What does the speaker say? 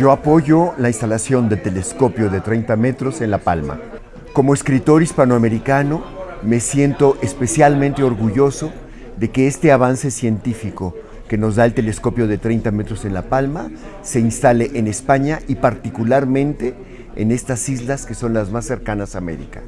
Yo apoyo la instalación del telescopio de 30 metros en La Palma. Como escritor hispanoamericano, me siento especialmente orgulloso de que este avance científico que nos da el telescopio de 30 metros en La Palma se instale en España y particularmente en estas islas que son las más cercanas a América.